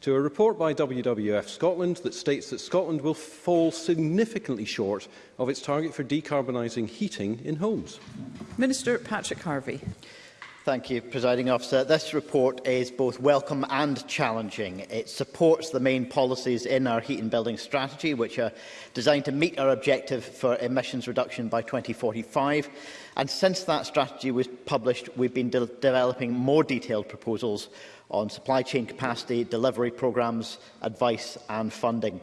to a report by WWF Scotland that states that Scotland will fall significantly short of its target for decarbonising heating in homes. Minister Patrick Harvey. Thank you, Presiding Officer. This report is both welcome and challenging. It supports the main policies in our heat and building strategy, which are designed to meet our objective for emissions reduction by 2045. And since that strategy was published, we've been de developing more detailed proposals on supply chain capacity, delivery programmes, advice and funding.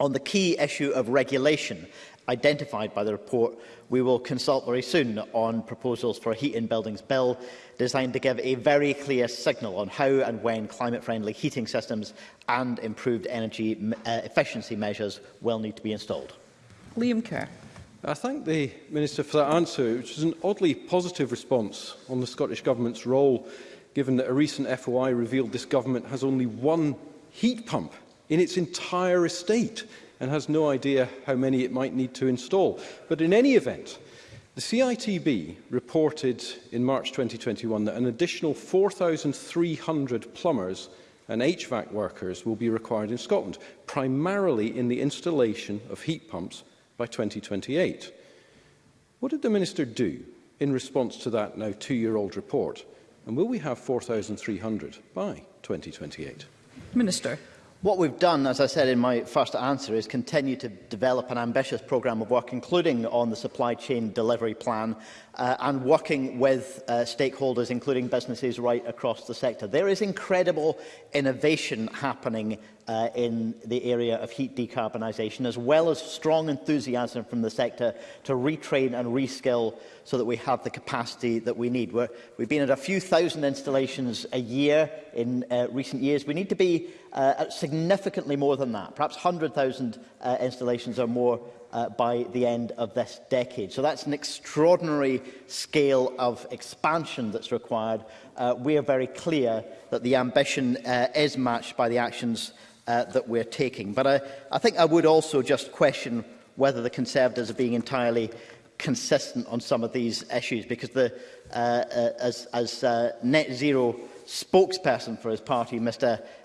On the key issue of regulation identified by the report, we will consult very soon on proposals for a heat in buildings bill designed to give a very clear signal on how and when climate-friendly heating systems and improved energy uh, efficiency measures will need to be installed. Liam Kerr. I thank the Minister for that answer, which is an oddly positive response on the Scottish Government's role, given that a recent FOI revealed this government has only one heat pump in its entire estate and has no idea how many it might need to install. But in any event, the CITB reported in March 2021 that an additional 4,300 plumbers and HVAC workers will be required in Scotland, primarily in the installation of heat pumps by 2028. What did the Minister do in response to that now two-year-old report? And will we have 4,300 by 2028? Minister. What we've done, as I said in my first answer, is continue to develop an ambitious programme of work, including on the supply chain delivery plan uh, and working with uh, stakeholders, including businesses right across the sector. There is incredible innovation happening uh, in the area of heat decarbonisation, as well as strong enthusiasm from the sector to retrain and reskill so that we have the capacity that we need. We're, we've been at a few thousand installations a year in uh, recent years. We need to be Uh, uh, significantly more than that, perhaps 100,000 uh, installations or more uh, by the end of this decade. So that's an extraordinary scale of expansion that's required. Uh, we are very clear that the ambition uh, is matched by the actions uh, that we're taking. But I, uh, I think I would also just question whether the Conservatives are being entirely consistent on some of these issues, because the, uh, uh, as, as uh, net zero spokesperson for his party, Mr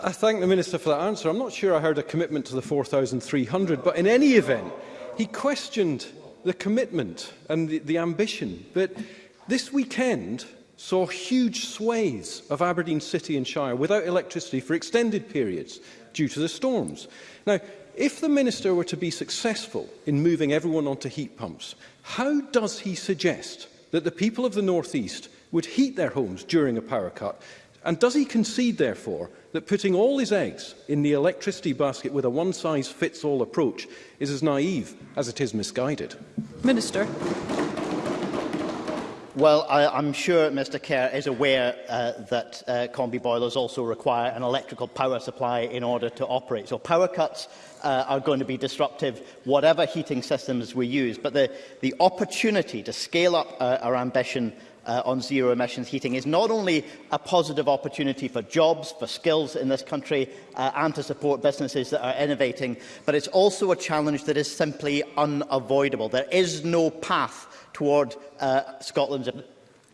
I thank the Minister for that answer. I'm not sure I heard a commitment to the 4,300, but in any event, he questioned the commitment and the, the ambition. But this weekend saw huge swathes of Aberdeen City and Shire without electricity for extended periods due to the storms. Now, if the Minister were to be successful in moving everyone onto heat pumps, how does he suggest that the people of the North East would heat their homes during a power cut? And does he concede, therefore, that putting all his eggs in the electricity basket with a one-size-fits-all approach is as naive as it is misguided. Minister. Well, I, I'm sure Mr Kerr is aware uh, that uh, combi boilers also require an electrical power supply in order to operate. So power cuts uh, are going to be disruptive, whatever heating systems we use. But the, the opportunity to scale up uh, our ambition uh, on zero emissions heating is not only a positive opportunity for jobs, for skills in this country uh, and to support businesses that are innovating, but it's also a challenge that is simply unavoidable. There is no path toward uh, Scotland's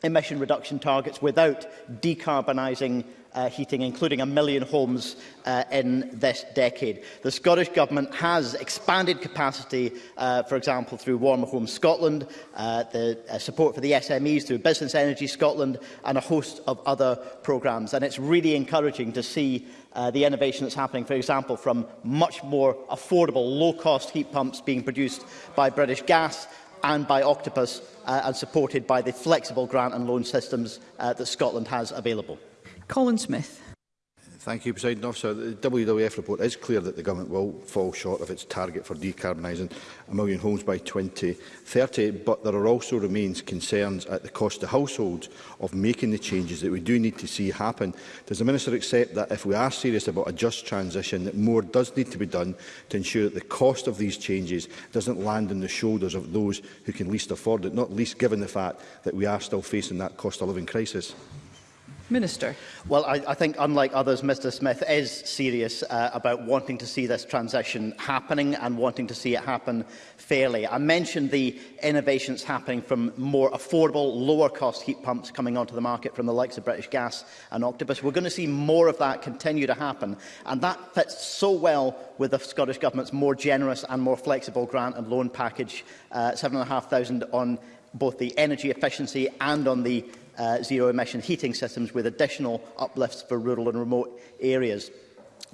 emission reduction targets without decarbonising uh, heating, including a million homes uh, in this decade. The Scottish Government has expanded capacity, uh, for example, through Warmer Homes Scotland, uh, the uh, support for the SMEs through Business Energy Scotland, and a host of other programmes. And it's really encouraging to see uh, the innovation that's happening, for example, from much more affordable, low-cost heat pumps being produced by British Gas and by Octopus uh, and supported by the flexible grant and loan systems uh, that Scotland has available. Colin Smith. Thank you, President Officer. The WWF report is clear that the government will fall short of its target for decarbonising a million homes by 2030, but there are also remains concerns at the cost to households of making the changes that we do need to see happen. Does the Minister accept that if we are serious about a just transition, that more does need to be done to ensure that the cost of these changes doesn't land on the shoulders of those who can least afford it, not least given the fact that we are still facing that cost of living crisis? Minister. Well, I, I think, unlike others, Mr Smith is serious uh, about wanting to see this transition happening and wanting to see it happen fairly. I mentioned the innovations happening from more affordable, lower-cost heat pumps coming onto the market from the likes of British Gas and Octopus. We're going to see more of that continue to happen, and that fits so well with the Scottish Government's more generous and more flexible grant and loan package, uh, 7,500 on both the energy efficiency and on the uh, zero-emission heating systems with additional uplifts for rural and remote areas.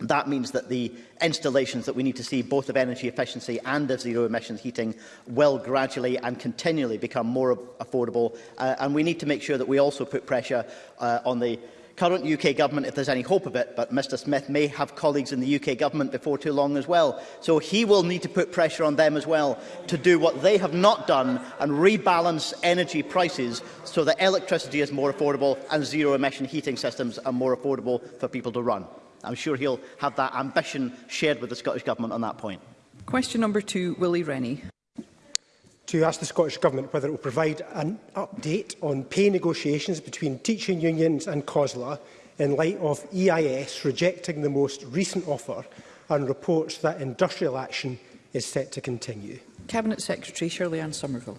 That means that the installations that we need to see both of energy efficiency and of zero emissions heating will gradually and continually become more affordable uh, and we need to make sure that we also put pressure uh, on the current UK government, if there's any hope of it, but Mr Smith may have colleagues in the UK government before too long as well. So he will need to put pressure on them as well to do what they have not done and rebalance energy prices so that electricity is more affordable and zero-emission heating systems are more affordable for people to run. I'm sure he'll have that ambition shared with the Scottish Government on that point. Question number two, Willie Rennie to ask the Scottish Government whether it will provide an update on pay negotiations between teaching unions and COSLA in light of EIS rejecting the most recent offer and reports that industrial action is set to continue. Cabinet Secretary Shirley Ann Somerville.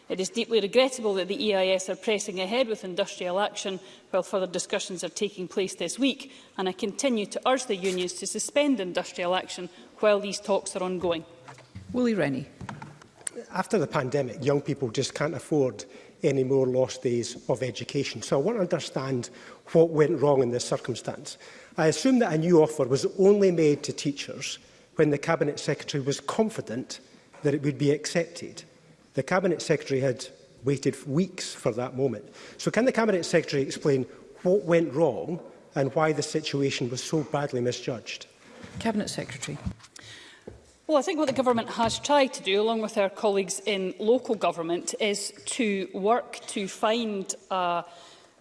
It is deeply regrettable that the EIS are pressing ahead with industrial action while further discussions are taking place this week, and I continue to urge the unions to suspend industrial action while these talks are ongoing. Willie Rennie. After the pandemic, young people just can't afford any more lost days of education. So I want to understand what went wrong in this circumstance. I assume that a new offer was only made to teachers when the Cabinet Secretary was confident that it would be accepted. The Cabinet Secretary had waited weeks for that moment. So can the Cabinet Secretary explain what went wrong and why the situation was so badly misjudged? Cabinet Secretary. Well, I think what the government has tried to do, along with our colleagues in local government, is to work to find a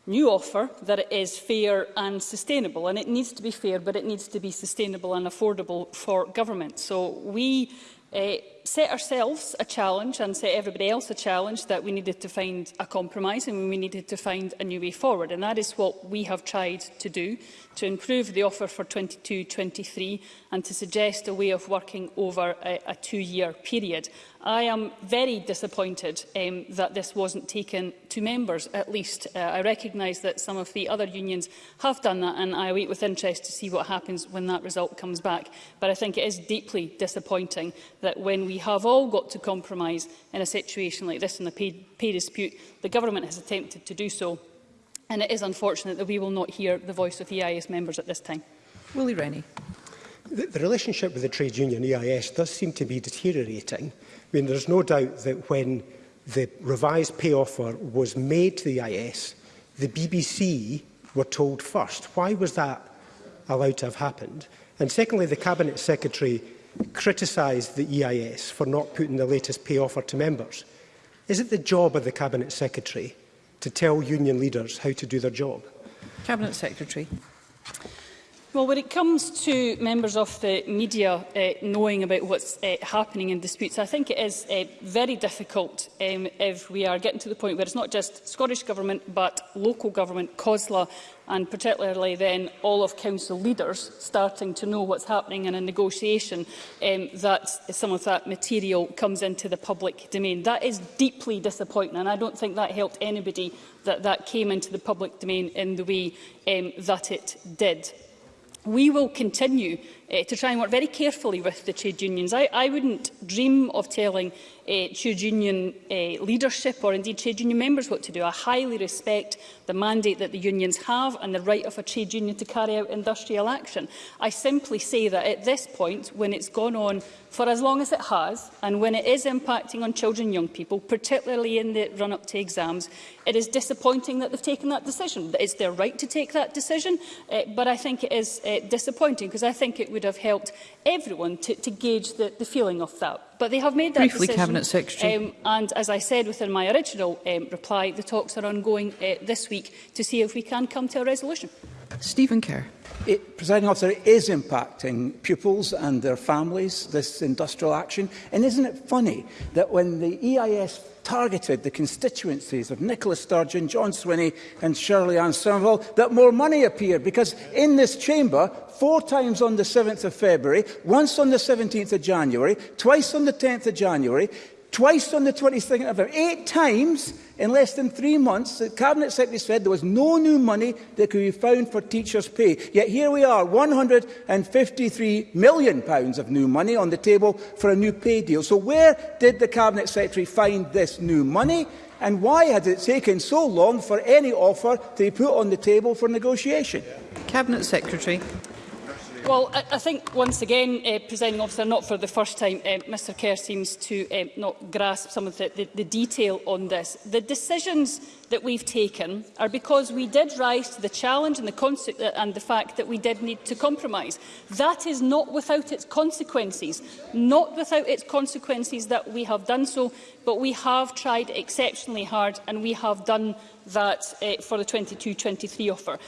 new offer that is fair and sustainable. And it needs to be fair, but it needs to be sustainable and affordable for government. So we uh, set ourselves a challenge and set everybody else a challenge that we needed to find a compromise and we needed to find a new way forward. And that is what we have tried to do, to improve the offer for 22-23 and to suggest a way of working over a, a two-year period. I am very disappointed um, that this wasn't taken to members, at least. Uh, I recognise that some of the other unions have done that, and I wait with interest to see what happens when that result comes back. But I think it is deeply disappointing that when we have all got to compromise in a situation like this in the pay, pay dispute. The government has attempted to do so, and it is unfortunate that we will not hear the voice of EIS members at this time. Willie Rennie. The, the relationship with the trade union EIS does seem to be deteriorating. I mean, there's no doubt that when the revised pay offer was made to the EIS, the BBC were told first. Why was that allowed to have happened? And secondly, the Cabinet Secretary criticised the EIS for not putting the latest pay offer to members. Is it the job of the Cabinet Secretary to tell union leaders how to do their job? Cabinet Secretary. Well, when it comes to members of the media uh, knowing about what's uh, happening in disputes, I think it is uh, very difficult um, if we are getting to the point where it's not just Scottish Government but local government, COSLA and particularly then all of council leaders starting to know what's happening in a negotiation um, that some of that material comes into the public domain. That is deeply disappointing and I don't think that helped anybody that that came into the public domain in the way um, that it did we will continue uh, to try and work very carefully with the trade unions. I, I wouldn't dream of telling uh, trade union uh, leadership or indeed trade union members what to do. I highly respect the mandate that the unions have and the right of a trade union to carry out industrial action. I simply say that at this point, when it's gone on for as long as it has, and when it is impacting on children and young people, particularly in the run-up to exams, it is disappointing that they've taken that decision. It's their right to take that decision, uh, but I think it is uh, uh, disappointing because I think it would have helped everyone to, to gauge the, the feeling of that. But they have made that Briefly, decision. Cabinet Secretary. Um, and as I said within my original um, reply, the talks are ongoing uh, this week to see if we can come to a resolution. Stephen Kerr. It, presiding officer, it is impacting pupils and their families, this industrial action. And isn't it funny that when the EIS targeted the constituencies of Nicola Sturgeon, John Swinney and Shirley Ann Somerville, that more money appeared? Because in this chamber, four times on the 7th of February, once on the 17th of January, twice on the 10th of January, twice on the 22nd of November, eight times in less than three months, the Cabinet Secretary said there was no new money that could be found for teachers' pay. Yet here we are, £153 million pounds of new money on the table for a new pay deal. So where did the Cabinet Secretary find this new money? And why has it taken so long for any offer to be put on the table for negotiation? Cabinet Secretary. Well, I, I think once again, uh, presenting officer, not for the first time, uh, Mr Kerr seems to uh, not grasp some of the, the, the detail on this. The decisions that we've taken are because we did rise to the challenge and the, uh, and the fact that we did need to compromise. That is not without its consequences, not without its consequences that we have done so, but we have tried exceptionally hard and we have done that uh, for the 22-23 offer.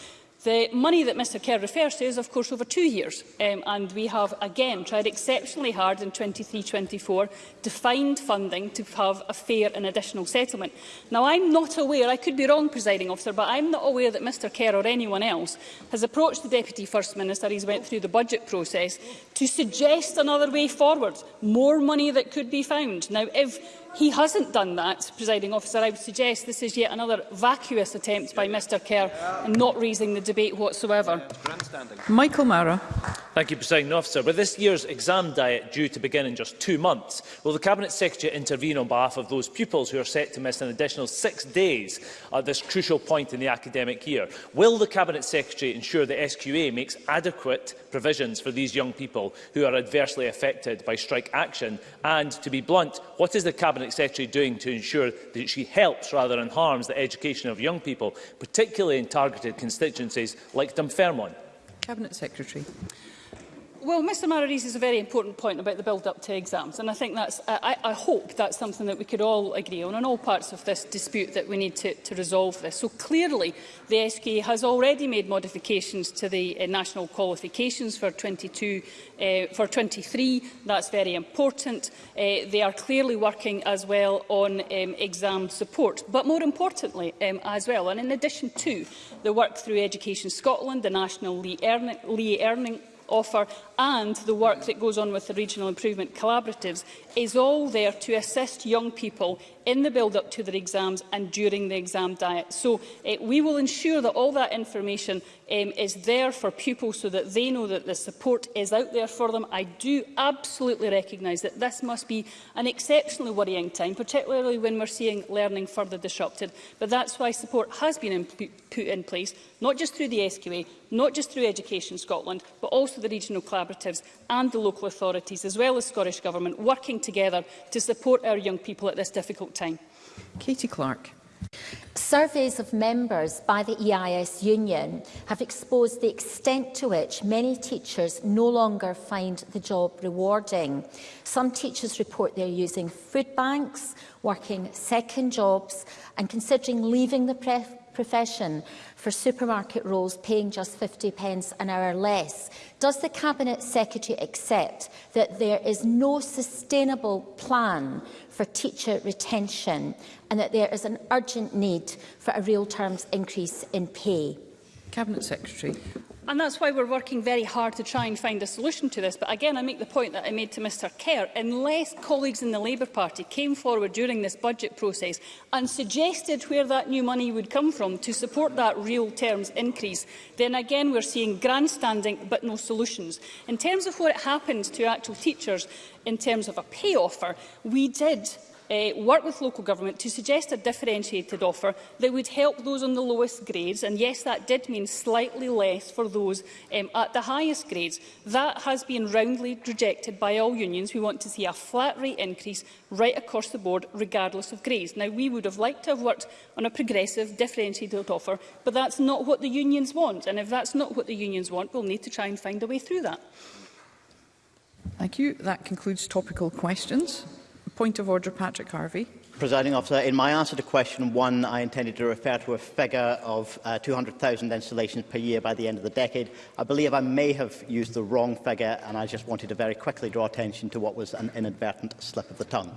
The money that Mr Kerr refers to is, of course, over two years, um, and we have again tried exceptionally hard in 23-24 to find funding to have a fair and additional settlement. Now, I'm not aware, I could be wrong, presiding officer, but I'm not aware that Mr Kerr or anyone else has approached the Deputy First Minister, he's went through the budget process, to suggest another way forward, more money that could be found. Now, if he hasn't done that, presiding officer, I would suggest this is yet another vacuous attempt by Mr Kerr and not raising the debate whatsoever. Michael Mara. Thank you, President Officer. With this year's exam diet due to begin in just two months, will the Cabinet Secretary intervene on behalf of those pupils who are set to miss an additional six days at this crucial point in the academic year? Will the Cabinet Secretary ensure the SQA makes adequate provisions for these young people who are adversely affected by strike action? And, to be blunt, what is the Cabinet Secretary doing to ensure that she helps rather than harms the education of young people, particularly in targeted constituencies like Dunfermline? Cabinet Secretary. Well, Mr Mara is a very important point about the build-up to exams, and I think that's, I, I hope that's something that we could all agree on in all parts of this dispute that we need to, to resolve this. So clearly, the SQA has already made modifications to the uh, national qualifications for 22, uh, for 23. That's very important. Uh, they are clearly working as well on um, exam support, but more importantly um, as well, and in addition to the work through Education Scotland, the National Lee Earning, Lee Earning offer and the work that goes on with the regional improvement collaboratives is all there to assist young people in the build-up to their exams and during the exam diet. So uh, we will ensure that all that information um, is there for pupils so that they know that the support is out there for them. I do absolutely recognise that this must be an exceptionally worrying time, particularly when we're seeing learning further disrupted. But that's why support has been in, put in place, not just through the SQA, not just through Education Scotland, but also the regional collaborative collaboratives and the local authorities, as well as Scottish Government, working together to support our young people at this difficult time. Katie Clark. Surveys of members by the EIS Union have exposed the extent to which many teachers no longer find the job rewarding. Some teachers report they're using food banks, working second jobs and considering leaving the profession for supermarket roles paying just 50 pence an hour less. Does the Cabinet Secretary accept that there is no sustainable plan for teacher retention and that there is an urgent need for a real terms increase in pay? Cabinet Secretary. And that's why we're working very hard to try and find a solution to this. But again, I make the point that I made to Mr Kerr. Unless colleagues in the Labour Party came forward during this budget process and suggested where that new money would come from to support that real terms increase, then again we're seeing grandstanding but no solutions. In terms of what happens to actual teachers in terms of a pay offer, we did uh, work with local government to suggest a differentiated offer that would help those on the lowest grades. And yes, that did mean slightly less for those um, at the highest grades. That has been roundly rejected by all unions. We want to see a flat rate increase right across the board, regardless of grades. Now, we would have liked to have worked on a progressive, differentiated offer, but that's not what the unions want. And if that's not what the unions want, we'll need to try and find a way through that. Thank you. That concludes topical questions. Point of order, Patrick Harvey. Presiding officer, in my answer to question one, I intended to refer to a figure of uh, 200,000 installations per year by the end of the decade. I believe I may have used the wrong figure, and I just wanted to very quickly draw attention to what was an inadvertent slip of the tongue.